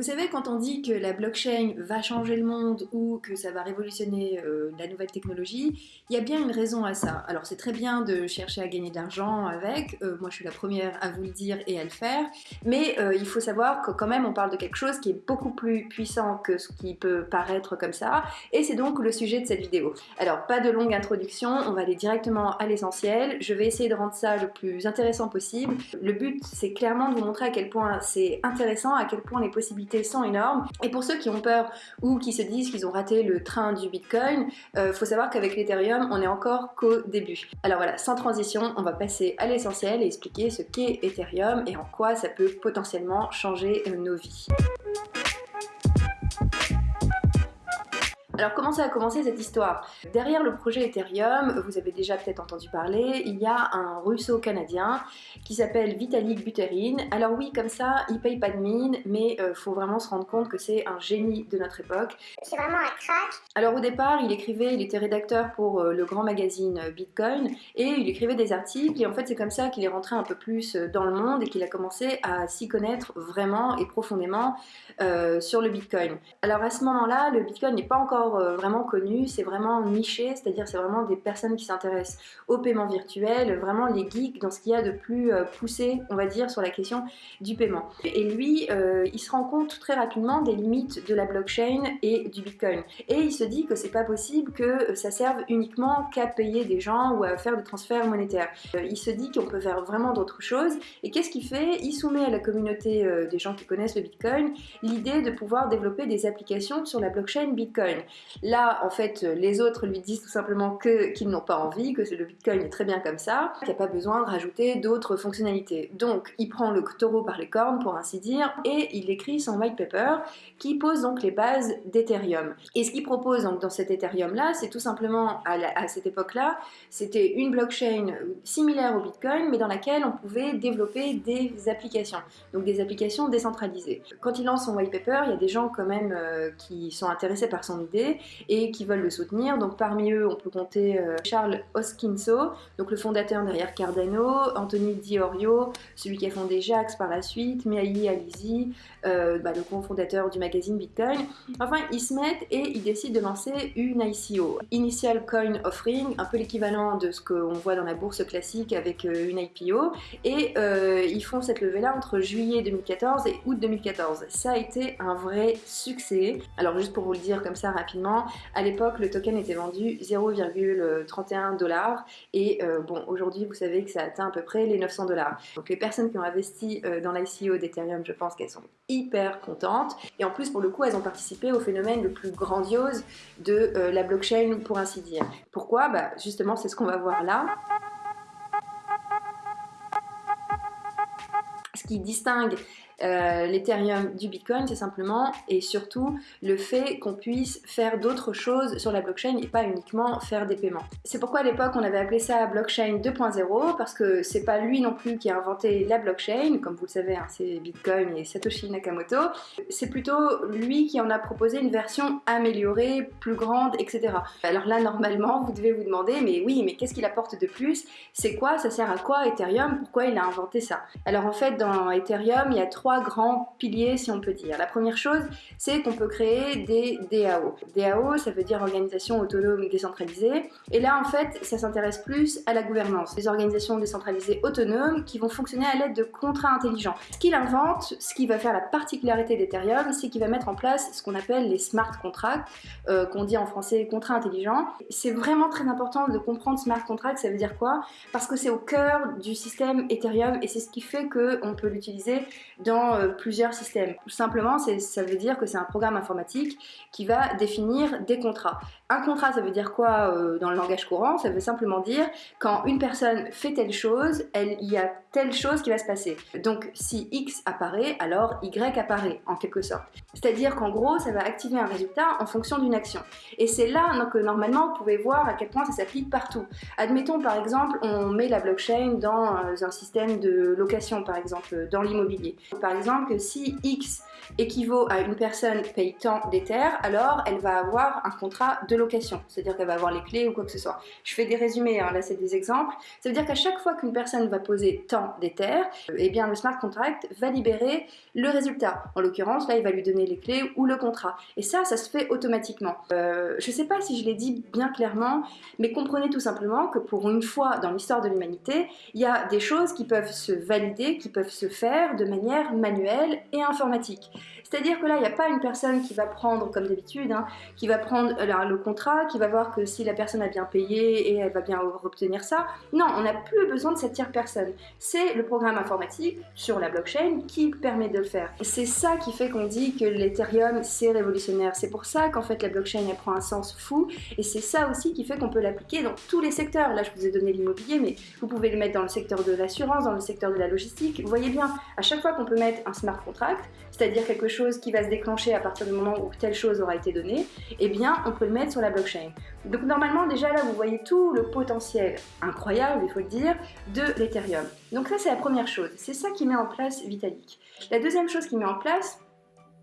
Vous savez, quand on dit que la blockchain va changer le monde ou que ça va révolutionner euh, la nouvelle technologie, il y a bien une raison à ça. Alors c'est très bien de chercher à gagner de l'argent avec, euh, moi je suis la première à vous le dire et à le faire, mais euh, il faut savoir que quand même on parle de quelque chose qui est beaucoup plus puissant que ce qui peut paraître comme ça, et c'est donc le sujet de cette vidéo. Alors pas de longue introduction, on va aller directement à l'essentiel, je vais essayer de rendre ça le plus intéressant possible. Le but c'est clairement de vous montrer à quel point c'est intéressant, à quel point les possibilités Et pour ceux qui ont peur ou qui se disent qu'ils ont raté le train du Bitcoin, euh, faut savoir qu'avec l'Ethereum, on est encore qu'au début. Alors voilà, sans transition, on va passer à l'essentiel et expliquer ce qu'est Ethereum et en quoi ça peut potentiellement changer nos vies. Alors comment ça a commencé cette histoire? Derrière le projet Ethereum, vous avez déjà peut-être entendu parler, il y a un russo-canadien qui s'appelle Vitalik Buterin. Alors oui, comme ça, il paye pas de mine, mais il euh, faut vraiment se rendre compte que c'est un génie de notre époque. C'est vraiment un crack Alors au départ, il écrivait, il était rédacteur pour euh, le grand magazine euh, Bitcoin, et il écrivait des articles, et en fait c'est comme ça qu'il est rentré un peu plus dans le monde et qu'il a commencé à s'y connaître vraiment et profondément sur le Bitcoin. Alors à ce moment-là, le Bitcoin n'est pas encore euh, vraiment connu, c'est vraiment niché, c'est-à-dire c'est vraiment des personnes qui s'intéressent au paiement virtuel, vraiment les geeks dans ce qu'il y a de plus euh, poussé, on va dire, sur la question du paiement. Et lui, euh, il se rend compte très rapidement des limites de la blockchain et du bitcoin. Et il se dit que c'est pas possible que ça serve uniquement qu'à payer des gens ou à faire des transferts monétaires. il se dit qu'on peut faire vraiment d'autres choses. Et qu'est-ce qu'il fait? Il soumet à la communauté des gens qui connaissent le bitcoin l'idée de pouvoir développer des applications sur la blockchain bitcoin. Là, en fait, les autres lui disent tout simplement qu'ils n'ont pas envie, que le Bitcoin est très bien comme ça, qu'il n'y a pas besoin de rajouter d'autres fonctionnalités. Donc, il prend le taureau par les cornes, pour ainsi dire, et il écrit son white paper qui pose donc les bases d'Ethereum. Et ce qu'il propose donc dans cet Ethereum-là, c'est tout simplement, à, cette époque-là, c'était une blockchain similaire au Bitcoin, mais dans laquelle on pouvait développer des applications, donc des applications décentralisées. Quand il lance son white paper, il y a des gens quand même euh, qui sont intéressés par son idée, et qui veulent le soutenir. Donc parmi eux, on peut compter euh, Charles Hoskinso, donc le fondateur derrière Cardano, Anthony Diorio, celui qui a fondé Jax par la suite, Miahi Alizi, euh, bah, le cofondateur du magazine Bitcoin. Enfin, ils se mettent et ils décident de lancer une ICO, Initial Coin Offering, un peu l'équivalent de ce qu'on voit dans la bourse classique avec euh, une IPO. Et ils font cette levée-là entre juillet 2014 et août 2014. Ça a été un vrai succès. Alors juste pour vous le dire comme ça rapidement, à l'époque, le token était vendu 0,31 dollars et euh, bon, aujourd'hui, vous savez que ça atteint à peu près les 900 dollars. Donc les personnes qui ont investi euh, dans l'ICO d'Ethereum, je pense qu'elles sont hyper contentes. Et en plus, pour le coup, elles ont participé au phénomène le plus grandiose de euh, la blockchain, pour ainsi dire. Pourquoi? Bah, Justement, c'est ce qu'on va voir là. Ce qui distingue euh, l'Ethereum du Bitcoin, c'est simplement et surtout le fait qu'on puisse faire d'autres choses sur la blockchain et pas uniquement faire des paiements. C'est pourquoi à l'époque on avait appelé ça blockchain 2.0 parce que c'est pas lui non plus qui a inventé la blockchain, comme vous le savez, hein, c'est Bitcoin et Satoshi Nakamoto. C'est plutôt lui qui en a proposé une version améliorée, plus grande, etc. Alors là, normalement, vous devez vous demander, mais oui, mais qu'est-ce qu'il apporte de plus? C'est quoi? Ça sert à quoi Ethereum? Pourquoi il a inventé ça? Alors en fait, dans Ethereum, il y a trois grands piliers si on peut dire. La première chose, c'est qu'on peut créer des DAO. DAO, ça veut dire organisation autonome décentralisée. Et là, en fait, ça s'intéresse plus à la gouvernance. Des organisations décentralisées autonomes qui vont fonctionner à l'aide de contrats intelligents. Ce qu'il invente, ce qui va faire la particularité d'Ethereum, c'est qu'il va mettre en place ce qu'on appelle les smart contracts, euh, qu'on dit en français contrats intelligents. C'est vraiment très important de comprendre smart contract, ça veut dire quoi? Parce que c'est au cœur du système Ethereum et c'est ce qui fait qu'on peut l'utiliser dans euh, plusieurs systèmes. Tout simplement, ça veut dire que c'est un programme informatique qui va définir des contrats. Un contrat, ça veut dire quoi euh, dans le langage courant? Ça veut simplement dire quand une personne fait telle chose, il y a telle chose qui va se passer. Donc si X apparaît, alors Y apparaît en quelque sorte. C'est-à-dire qu'en gros, ça va activer un résultat en fonction d'une action. Et c'est là que normalement, vous pouvez voir à quel point ça s'applique partout. Admettons par exemple, on met la blockchain dans euh, un système de location, par exemple, dans l'immobilier Par exemple, que si X équivaut à une personne paye tant d'Ether, alors elle va avoir un contrat de location, c'est-à-dire qu'elle va avoir les clés ou quoi que ce soit. Je fais des résumés, hein, là c'est des exemples. Ça veut dire qu'à chaque fois qu'une personne va poser tant d'Ether, eh bien le smart contract va libérer le résultat. En l'occurrence, là, il va lui donner les clés ou le contrat. Et ça, ça se fait automatiquement. Euh, je ne sais pas si je l'ai dit bien clairement, mais comprenez tout simplement que pour une fois dans l'histoire de l'humanité, il y a des choses qui peuvent se valider, qui peuvent se faire de manière manuelle et informatique. C'est-à-dire que là, il n'y a pas une personne qui va prendre, comme d'habitude, hein, qui va prendre le contrat, qui va voir que si la personne a bien payé et elle va bien obtenir ça. Non, on n'a plus besoin de cette tierce personne. C'est le programme informatique sur la blockchain qui permet de le faire. C'est ça qui fait qu'on dit que l'Ethereum, c'est révolutionnaire. C'est pour ça qu'en fait, la blockchain, elle prend un sens fou. Et c'est ça aussi qui fait qu'on peut l'appliquer dans tous les secteurs. Là, je vous ai donné l'immobilier, mais vous pouvez le mettre dans le secteur de l'assurance, dans le secteur de la logistique. Vous voyez bien, à chaque fois qu'on peut mettre un smart contract, c'est-à-dire quelque chose qui va se déclencher à partir du moment où telle chose aura été donnée, eh bien on peut le mettre sur la blockchain. Donc normalement déjà là vous voyez tout le potentiel incroyable, il faut le dire, de l'Ethereum. Donc ça c'est la première chose, c'est ça qui met en place Vitalik. La deuxième chose qui met en place,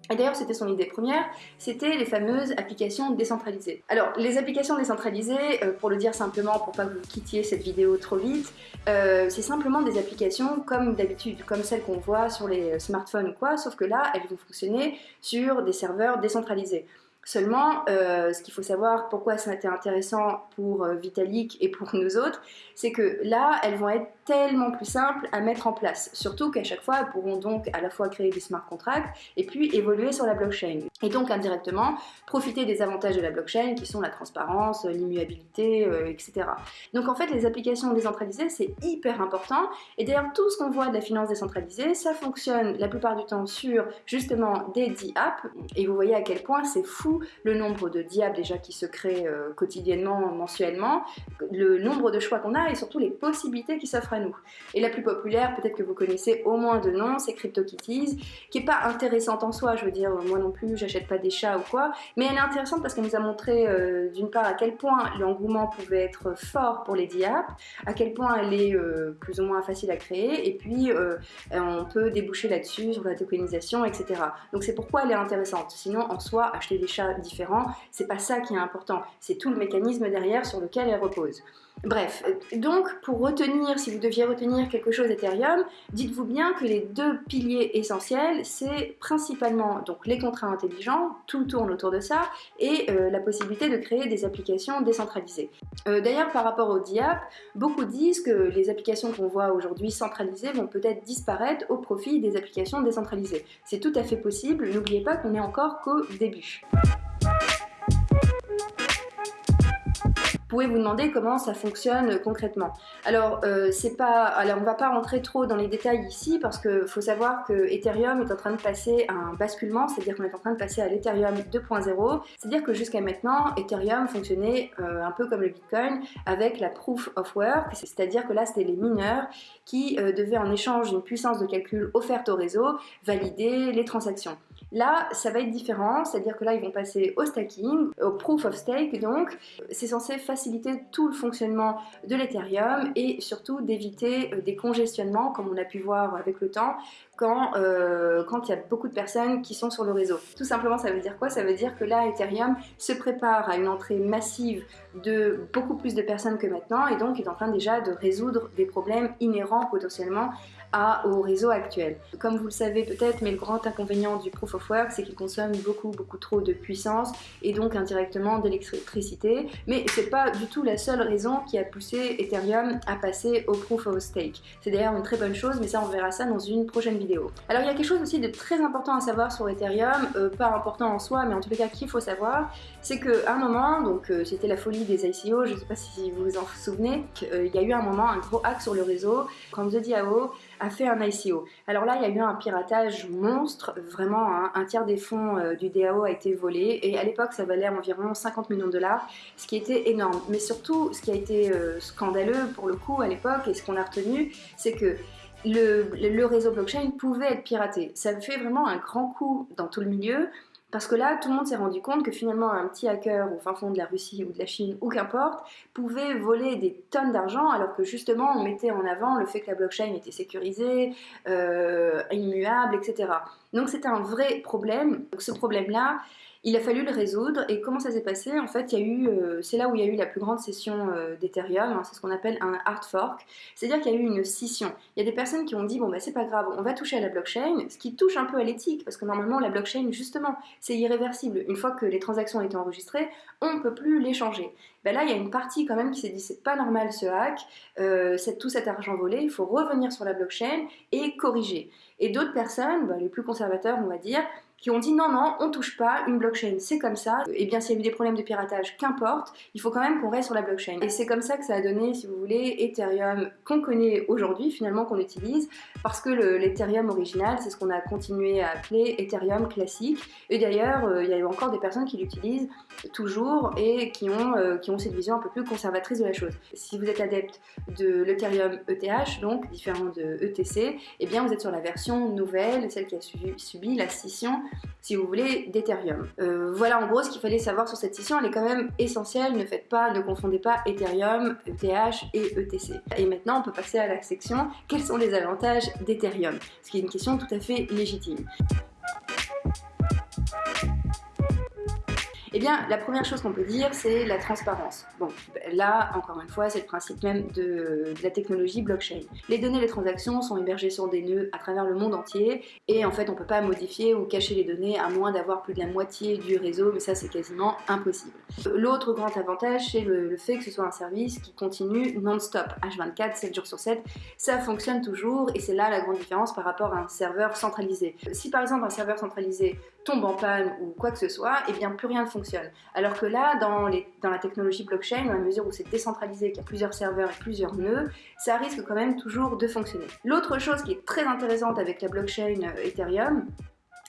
et d'ailleurs, c'était son idée première, c'était les fameuses applications décentralisées. Alors, les applications décentralisées, euh, pour le dire simplement, pour pas que vous quittiez cette vidéo trop vite, euh, c'est simplement des applications comme d'habitude, comme celles qu'on voit sur les smartphones ou quoi, sauf que là, elles vont fonctionner sur des serveurs décentralisés. Seulement, euh, ce qu'il faut savoir, pourquoi ça a été intéressant pour Vitalik et pour nous autres, c'est que là, elles vont être tellement plus simples à mettre en place. Surtout qu'à chaque fois, elles pourront donc à la fois créer des smart contracts et puis évoluer sur la blockchain. Et donc indirectement, profiter des avantages de la blockchain qui sont la transparence, l'immuabilité, euh, etc. Donc en fait, les applications décentralisées, c'est hyper important. Et d'ailleurs, tout ce qu'on voit de la finance décentralisée, ça fonctionne la plupart du temps sur justement des DApps. Et vous voyez à quel point c'est fou le nombre de DApps déjà qui se créent euh, quotidiennement, mensuellement, le nombre de choix qu'on a et surtout les possibilités qui s'offrent à nous. Et la plus populaire, peut-être que vous connaissez au moins de nom, c'est CryptoKitties, qui est pas intéressante en soi, je veux dire, moi non plus, j'achète pas des chats ou quoi, mais elle est intéressante parce qu'elle nous a montré euh, d'une part à quel point l'engouement pouvait être fort pour les DApps, à quel point elle est euh, plus ou moins facile à créer, et puis on peut déboucher là-dessus sur la tokenisation, etc. Donc c'est pourquoi elle est intéressante. Sinon, en soi, acheter des chats différents, c'est pas ça qui est important, c'est tout le mécanisme derrière sur lequel elle repose. Bref, donc pour retenir, si vous deviez retenir quelque chose Ethereum, dites-vous bien que les deux piliers essentiels, c'est principalement donc les contrats intelligents, tout tourne autour de ça, et euh, la possibilité de créer des applications décentralisées. Euh, d'ailleurs, par rapport au DIAP, beaucoup disent que les applications qu'on voit aujourd'hui centralisées vont peut-être disparaître au profit des applications décentralisées. C'est tout à fait possible, n'oubliez pas qu'on est encore qu'au début. Pouvez vous demander comment ça fonctionne concrètement. Alors, euh, c'est pas, alors on va pas rentrer trop dans les détails ici parce qu'il faut savoir que Ethereum est en train de passer un basculement, c'est-à-dire qu'on est en train de passer à l'Ethereum 2.0. C'est-à-dire que jusqu'à maintenant, Ethereum fonctionnait euh, un peu comme le Bitcoin avec la proof of work, c'est-à-dire que là c'était les mineurs qui euh, devaient en échange d'une puissance de calcul offerte au réseau valider les transactions. Là, ça va être différent, c'est-à-dire que là, ils vont passer au stacking, au proof of stake, donc c'est censé faciliter tout le fonctionnement de l'Ethereum et surtout d'éviter euh, des congestionnements, comme on a pu voir avec le temps, quand, euh, quand il y a beaucoup de personnes qui sont sur le réseau. Tout simplement, ça veut dire quoi? Ça veut dire que là, Ethereum se prépare à une entrée massive de beaucoup plus de personnes que maintenant et donc est en train déjà de résoudre des problèmes inhérents potentiellement au réseau actuel. Comme vous le savez peut-être, mais le grand inconvénient du Proof of C'est qu'il consomme beaucoup beaucoup trop de puissance et donc indirectement d'électricité. Mais c'est pas du tout la seule raison qui a poussé Ethereum à passer au Proof of Stake. C'est d'ailleurs une très bonne chose, mais ça on verra ça dans une prochaine vidéo. Alors il y a quelque chose aussi de très important à savoir sur Ethereum, euh, pas important en soi, mais en tout cas qu'il faut savoir, c'est qu'à un moment, donc euh, c'était la folie des ICO, je ne sais pas si vous vous en souvenez, euh, il y a eu un moment un gros hack sur le réseau quand The DAO a fait un ICO. Alors là, il y a eu un piratage monstre, vraiment hein. un tiers des fonds euh, du DAO a été volé et à l'époque ça valait environ 50 millions de dollars, ce qui était énorme. Mais surtout, ce qui a été scandaleux pour le coup à l'époque et ce qu'on a retenu, c'est que le, le, réseau blockchain pouvait être piraté. Ça fait vraiment un grand coup dans tout le milieu Parce que là, tout le monde s'est rendu compte que finalement, un petit hacker au fin fond de la Russie ou de la Chine ou qu'importe, pouvait voler des tonnes d'argent alors que justement, on mettait en avant le fait que la blockchain était sécurisée, euh, immuable, etc. Donc c'était un vrai problème. Ce problème-là, il a fallu le résoudre et comment ça s'est passé? En fait, eu, euh, c'est là où il y a eu la plus grande session euh, d'Ethereum, hein, c'est ce qu'on appelle un hard fork, c'est-à-dire qu'il y a eu une scission. Il y a des personnes qui ont dit bon bah c'est pas grave, on va toucher à la blockchain, ce qui touche un peu à l'éthique parce que normalement la blockchain justement c'est irréversible. Une fois que les transactions ont été enregistrées, on ne peut plus les changer. Ben là, il y a une partie quand même qui s'est dit c'est pas normal ce hack, euh, tout cet argent volé, il faut revenir sur la blockchain et corriger. Et d'autres personnes, ben, les plus conservateurs on va dire, qui ont dit non, non, on touche pas, une blockchain c'est comme ça, et bien s'il y a eu des problèmes de piratage, qu'importe, il faut quand même qu'on reste sur la blockchain. Et c'est comme ça que ça a donné, si vous voulez, Ethereum qu'on connaît aujourd'hui, finalement qu'on utilise, parce que l'Ethereum original, c'est ce qu'on a continué à appeler Ethereum classique, et d'ailleurs, euh, il y a eu encore des personnes qui l'utilisent toujours et qui ont, euh, qui ont cette vision un peu plus conservatrice de la chose. Si vous êtes adepte de l'Ethereum ETH, donc différent de ETC, eh bien vous êtes sur la version nouvelle, celle qui a subi la scission si vous voulez, d'Ethereum. Euh, voilà en gros ce qu'il fallait savoir sur cette scission, elle est quand même essentielle, ne faites pas, ne confondez pas Ethereum, ETH et ETC. Et maintenant on peut passer à la section quels sont les avantages d'Ethereum, ce qui est une question tout à fait légitime. Eh bien, la première chose qu'on peut dire, c'est la transparence. Bon, là, encore une fois, c'est le principe même de, la technologie blockchain. Les données, les transactions sont hébergées sur des nœuds à travers le monde entier, et en fait, on ne peut pas modifier ou cacher les données à moins d'avoir plus de la moitié du réseau, mais ça, c'est quasiment impossible. L'autre grand avantage, c'est le, fait que ce soit un service qui continue non-stop, H24, 7 jours sur 7. Ça fonctionne toujours, et c'est là la grande différence par rapport à un serveur centralisé. Si par exemple un serveur centralisé tombe en panne ou quoi que ce soit, eh bien plus rien ne fonctionne. Alors que là, dans, dans la technologie blockchain, à mesure où c'est décentralisé, qu'il y a plusieurs serveurs et plusieurs nœuds, ça risque quand même toujours de fonctionner. L'autre chose qui est très intéressante avec la blockchain euh, Ethereum,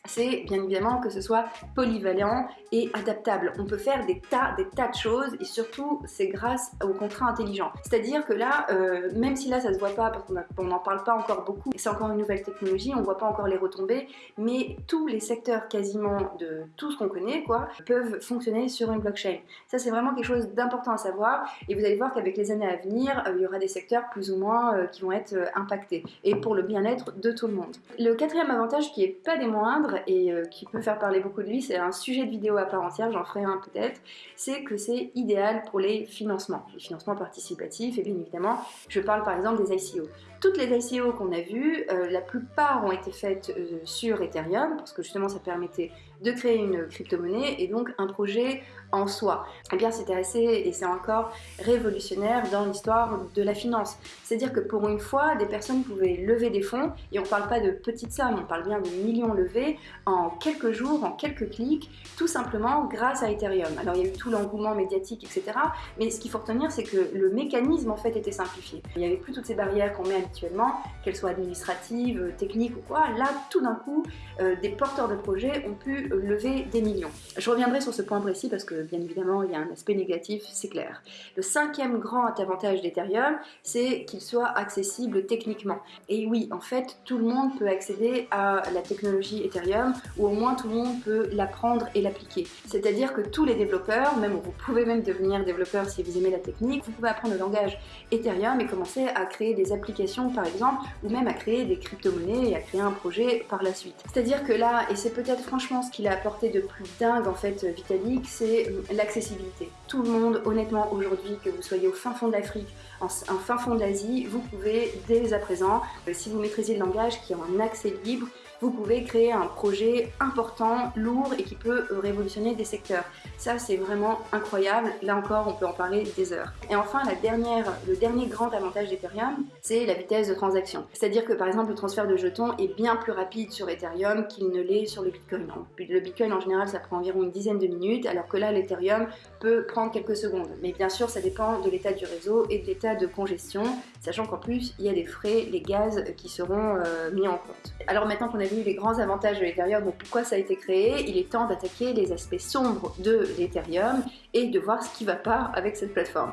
c'est bien évidemment que ce soit polyvalent et adaptable. On peut faire des tas, des tas de choses et surtout c'est grâce au contrat intelligent. C'est-à-dire que là, euh, même si là ça se voit pas parce qu'on n'en parle pas encore beaucoup, c'est encore une nouvelle technologie, on voit pas encore les retombées, mais tous les secteurs quasiment de tout ce qu'on connaît quoi peuvent fonctionner sur une blockchain. Ça c'est vraiment quelque chose d'important à savoir et vous allez voir qu'avec les années à venir, euh, il y aura des secteurs plus ou moins euh, qui vont être impactés et pour le bien-être de tout le monde. Le quatrième avantage qui est pas des moindres et euh, qui peut faire parler beaucoup de lui, c'est un sujet de vidéo à part entière, j'en ferai un peut-être, c'est que c'est idéal pour les financements, les financements participatifs, et bien évidemment, je parle par exemple des ICO. Toutes les ICO qu'on a vues, euh, la plupart ont été faites euh, sur Ethereum, parce que justement ça permettait de créer une crypto-monnaie et donc un projet en soi. Eh bien c'était assez, et c'est encore révolutionnaire dans l'histoire de la finance. C'est-à-dire que pour une fois, des personnes pouvaient lever des fonds, et on ne parle pas de petites sommes, on parle bien de millions levés en quelques jours, en quelques clics, tout simplement grâce à Ethereum. Alors il y a eu tout l'engouement médiatique, etc. Mais ce qu'il faut retenir, c'est que le mécanisme en fait était simplifié. Il n'y avait plus toutes ces barrières qu'on met habituellement, qu'elles soient administratives, techniques ou quoi. Là, tout d'un coup, euh, des porteurs de projets ont pu lever des millions. Je reviendrai sur ce point précis parce que bien évidemment il y a un aspect négatif, c'est clair. Le cinquième grand avantage d'Ethereum, c'est qu'il soit accessible techniquement. Et oui, en fait, tout le monde peut accéder à la technologie Ethereum ou au moins tout le monde peut l'apprendre et l'appliquer. C'est-à-dire que tous les développeurs, même vous pouvez même devenir développeur si vous aimez la technique, vous pouvez apprendre le langage Ethereum et commencer à créer des applications par exemple ou même à créer des crypto-monnaies et à créer un projet par la suite. C'est-à-dire que là, et c'est peut-être franchement ce qu'il a apporté de plus dingue en fait Vitalik, c'est l'accessibilité. Tout le monde, honnêtement, aujourd'hui, que vous soyez au fin fond de l'Afrique, en, fin fond de vous pouvez dès à présent, euh, si vous maîtrisez le langage qui est en accès libre, vous pouvez créer un projet important, lourd et qui peut euh, révolutionner des secteurs. Ça, c'est vraiment incroyable. Là encore, on peut en parler des heures. Et enfin, le dernier grand avantage d'Ethereum, c'est la vitesse de transaction. C'est-à-dire que par exemple, le transfert de jetons est bien plus rapide sur Ethereum qu'il ne l'est sur le Bitcoin. Le Bitcoin, en général, ça prend environ une dizaine de minutes, alors que là, l'Ethereum peut prendre quelques secondes. Mais bien sûr, ça dépend de l'état du réseau et de l'état de congestion, sachant qu'en plus, il y a des frais, les gaz qui seront euh, mis en compte. Alors maintenant qu'on a les grands avantages de l'Ethereum, donc pourquoi ça a été créé, il est temps d'attaquer les aspects sombres de l'Ethereum et de voir ce qui va pas avec cette plateforme.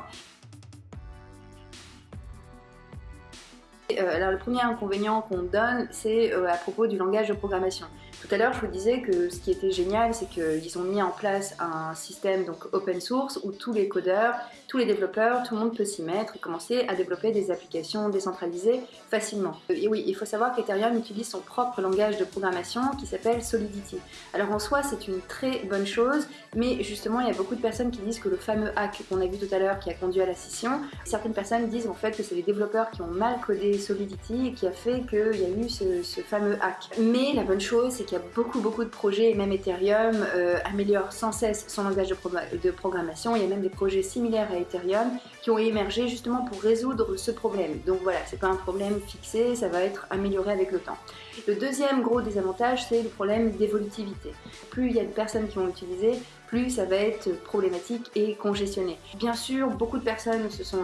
Euh, alors le premier inconvénient qu'on donne, c'est euh, à propos du langage de programmation. Tout à l'heure, je vous disais que ce qui était génial, c'est qu'ils ont mis en place un système donc open source où tous les codeurs, tous les développeurs, tout le monde peut s'y mettre et commencer à développer des applications décentralisées facilement. Et oui, il faut savoir qu'Ethereum utilise son propre langage de programmation qui s'appelle Solidity. Alors en soi, c'est une très bonne chose, mais justement, il y a beaucoup de personnes qui disent que le fameux hack qu'on a vu tout à l'heure qui a conduit à la scission, certaines personnes disent en fait que c'est les développeurs qui ont mal codé Solidity et qui a fait qu'il y a eu ce, fameux hack. Mais la bonne chose, c'est qu'il y a beaucoup beaucoup de projets, et même Ethereum euh, améliore sans cesse son langage de, de programmation. Il y a même des projets similaires à Qui ont émergé justement pour résoudre ce problème. Donc voilà, c'est pas un problème fixé, ça va être amélioré avec le temps. Le deuxième gros désavantage, c'est le problème d'évolutivité. Plus il y a de personnes qui vont l'utiliser, ça va être problématique et congestionné. Bien sûr, beaucoup de personnes se sont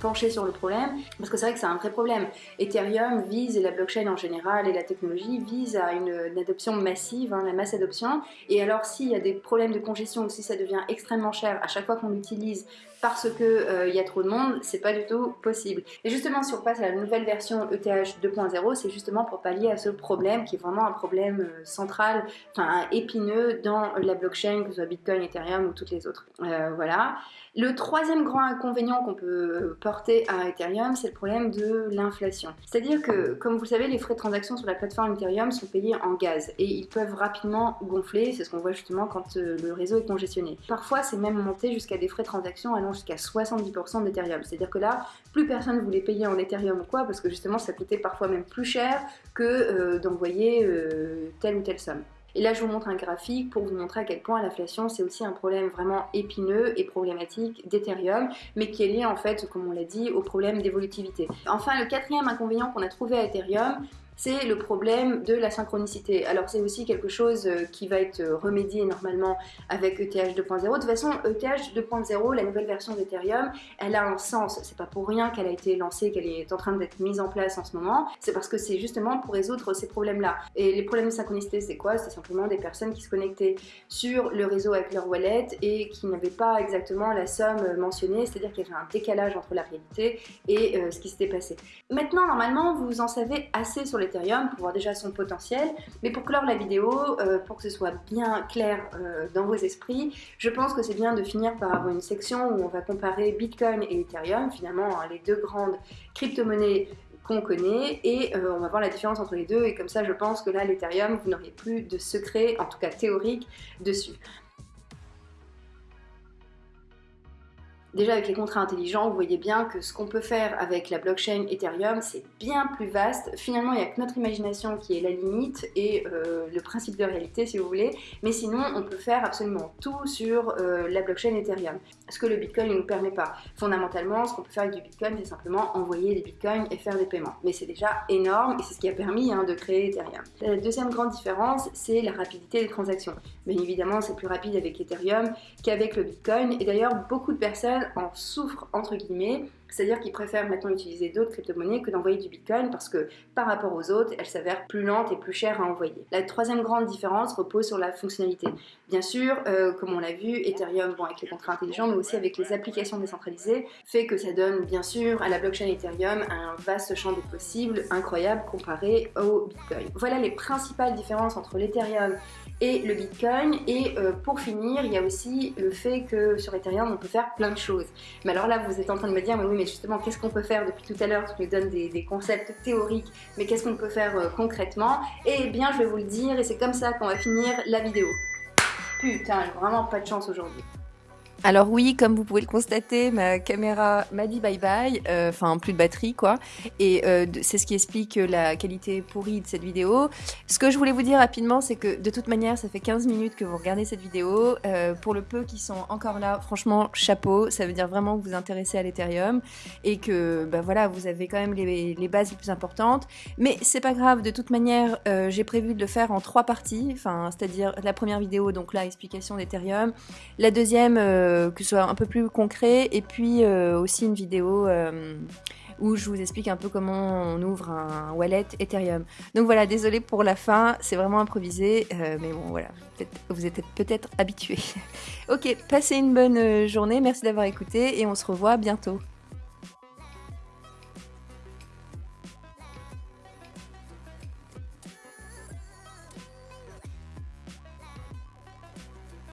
penchées sur le problème, parce que c'est vrai que c'est un vrai problème. Ethereum vise, et la blockchain en général, et la technologie vise à une, adoption massive, hein, la masse adoption, et alors s'il y a des problèmes de congestion ou si ça devient extrêmement cher à chaque fois qu'on l'utilise parce qu'il euh, y a trop de monde, c'est pas du tout possible. Et justement, si on passe à la nouvelle version ETH 2.0, c'est justement pour pallier à ce problème qui est vraiment un problème euh, central, enfin épineux dans la blockchain, que ce soit Bitcoin, Ethereum ou toutes les autres. Euh, voilà. Le troisième grand inconvénient qu'on peut porter à Ethereum, c'est le problème de l'inflation. C'est-à-dire que, comme vous le savez, les frais de transaction sur la plateforme Ethereum sont payés en gaz et ils peuvent rapidement gonfler, c'est ce qu'on voit justement quand euh, le réseau est congestionné. Parfois, c'est même monté jusqu'à des frais de transaction allant jusqu'à 70% d'Ethereum. C'est-à-dire que là, plus personne voulait payer en Ethereum ou quoi, parce que justement, ça coûtait parfois même plus cher que euh, d'envoyer telle ou telle somme. Et là, je vous montre un graphique pour vous montrer à quel point l'inflation, c'est aussi un problème vraiment épineux et problématique d'Ethereum, mais qui est lié en fait, comme on l'a dit, au problème d'évolutivité. Enfin, le quatrième inconvénient qu'on a trouvé à Ethereum, c'est le problème de la synchronicité. Alors c'est aussi quelque chose euh, qui va être euh, remédié normalement avec ETH 2.0. De toute façon, ETH 2.0, la nouvelle version d'Ethereum, elle a un sens. C'est pas pour rien qu'elle a été lancée, qu'elle est en train d'être mise en place en ce moment. C'est parce que c'est justement pour résoudre ces problèmes-là. Et les problèmes de synchronicité, c'est quoi? C'est simplement des personnes qui se connectaient sur le réseau avec leur wallet et qui n'avaient pas exactement la somme mentionnée, c'est-à-dire qu'il y avait un décalage entre la réalité et euh, ce qui s'était passé. Maintenant, normalement, vous en savez assez sur les Ethereum pour voir déjà son potentiel. Mais pour clore la vidéo, euh, pour que ce soit bien clair euh, dans vos esprits, je pense que c'est bien de finir par avoir une section où on va comparer Bitcoin et Ethereum, finalement hein, les deux grandes crypto-monnaies qu'on connaît et euh, on va voir la différence entre les deux et comme ça je pense que là l'Ethereum vous n'aurez plus de secret, en tout cas théorique, dessus. Déjà avec les contrats intelligents, vous voyez bien que ce qu'on peut faire avec la blockchain Ethereum, c'est bien plus vaste. Finalement, il n'y a que notre imagination qui est la limite et euh, le principe de réalité, si vous voulez. Mais sinon, on peut faire absolument tout sur euh, la blockchain Ethereum. Ce que le Bitcoin ne nous permet pas. Fondamentalement, ce qu'on peut faire avec du Bitcoin, c'est simplement envoyer des Bitcoins et faire des paiements. Mais c'est déjà énorme et c'est ce qui a permis hein, de créer Ethereum. La deuxième grande différence, c'est la rapidité des transactions. Bien évidemment, c'est plus rapide avec Ethereum qu'avec le Bitcoin. Et d'ailleurs, beaucoup de personnes en souffrent entre guillemets c'est-à-dire qu'ils préfèrent maintenant utiliser d'autres crypto-monnaies que d'envoyer du Bitcoin parce que par rapport aux autres, elles s'avèrent plus lentes et plus chères à envoyer. La troisième grande différence repose sur la fonctionnalité. Bien sûr, euh, comme on l'a vu, Ethereum, bon, avec les contrats intelligents, mais aussi avec les applications décentralisées, fait que ça donne bien sûr à la blockchain Ethereum un vaste champ de possibles incroyable comparé au Bitcoin. Voilà les principales différences entre l'Ethereum et le Bitcoin. Et euh, pour finir, il y a aussi le fait que sur Ethereum, on peut faire plein de choses. Mais alors là, vous êtes en train de me dire, mais oui, mais justement, qu'est-ce qu'on peut faire depuis tout à l'heure Tu nous donnes des, concepts théoriques, mais qu'est-ce qu'on peut faire euh, concrètement Eh bien, je vais vous le dire, et c'est comme ça qu'on va finir la vidéo. Putain, vraiment pas de chance aujourd'hui. Alors oui, comme vous pouvez le constater, ma caméra m'a dit bye bye, euh, enfin plus de batterie quoi, et euh, c'est ce qui explique la qualité pourrie de cette vidéo. Ce que je voulais vous dire rapidement, c'est que de toute manière, ça fait 15 minutes que vous regardez cette vidéo. Euh, pour le peu qui sont encore là, franchement, chapeau, ça veut dire vraiment que vous vous intéressez à l'Ethereum et que bah voilà, vous avez quand même les, bases les plus importantes. Mais c'est pas grave, de toute manière, j'ai prévu de le faire en trois parties, enfin c'est-à-dire la première vidéo, donc là, explication d'Ethereum, la deuxième que ce soit un peu plus concret, et puis euh, aussi une vidéo euh, où je vous explique un peu comment on ouvre un wallet Ethereum. Donc voilà, désolé pour la fin, c'est vraiment improvisé, mais bon voilà, vous êtes peut-être habitués. ok, passez une bonne journée, merci d'avoir écouté et on se revoit bientôt.